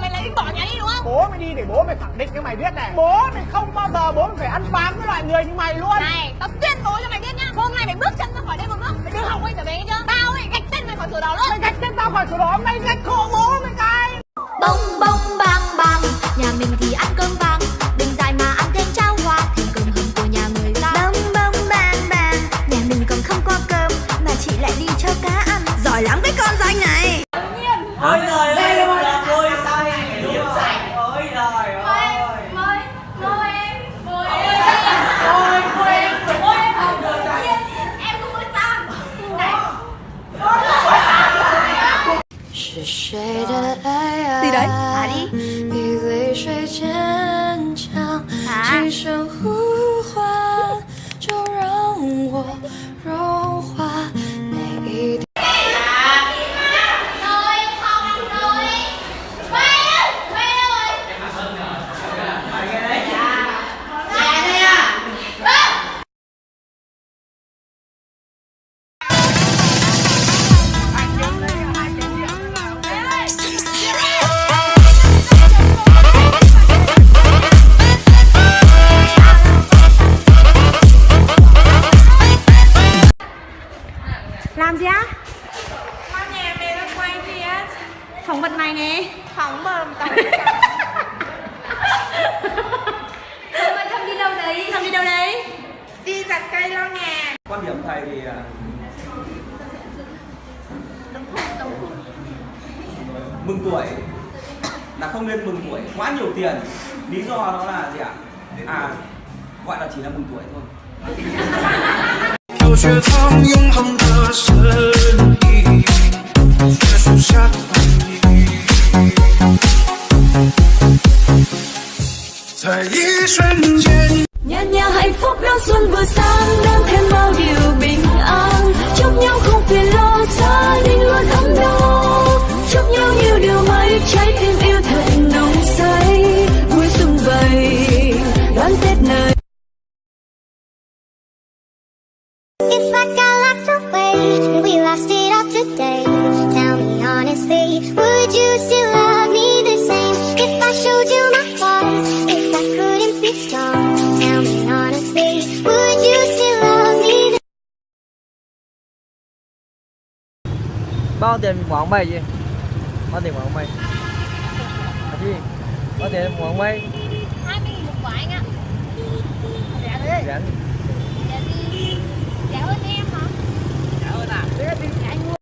Mày lại bỏ nhà đi đúng không? Bố mày đi để bố mày khẳng định cho mày biết này. Bố mày không bao giờ bố mày phải ăn bám với loại người như mày luôn. Này, tao tuyên bố cho mày biết nhá. Hôm nay mày bước chân ra khỏi đây một bước. Mày đừng hỏng quay trở về nghe chưa? Tao ấy gạch tên mày khỏi sổ đỏ luôn. Mày gạch tên tao khỏi sổ đỏ Mày gạch khổ bố mày cái. Bông bông bang bang Nhà mình thì ăn cơm vàng. Đừng dài mà ăn thêm cháo hoa Thêm cơm hầm của nhà người ta. Bông bông bang bang Nhà mình còn không có cơm Mà chị lại đi cho cá ăn. Giỏi lắm cái con danh này. Ôi trời ơi, 爱啊？Gì đấy? Phỏng vật này nè. Phóng bờm tao ơi, Thơm đi đâu đấy? Thơm đi đâu đấy? Đi chặt cây lo nhà. Quan điểm thầy thì à, Mừng tuổi Là không nên mừng tuổi. Quá nhiều tiền. Lý do đó là gì ạ? À, gọi là chỉ là mừng tuổi thôi 瞬间。Nhà nhà hạnh phúc đón xuân vừa sang đem thêm bao điều bình an. Chúc nhau không phiền lo gia đình luôn ấm no. Chúc nhau nhiều điều may trái tim yêu thật nồng say. Vui sum vầy đón tết này If I got locked away and we lost it all today, tell me honestly, bao tiền của ông mày gì bao tiền của ông mày à gì bao tiền của ông mày 20 nghìn một quả anh ạ Rẻ rảnh Rẻ? Rẻ hơn em hả? trả ơn à? Rẻ anh mua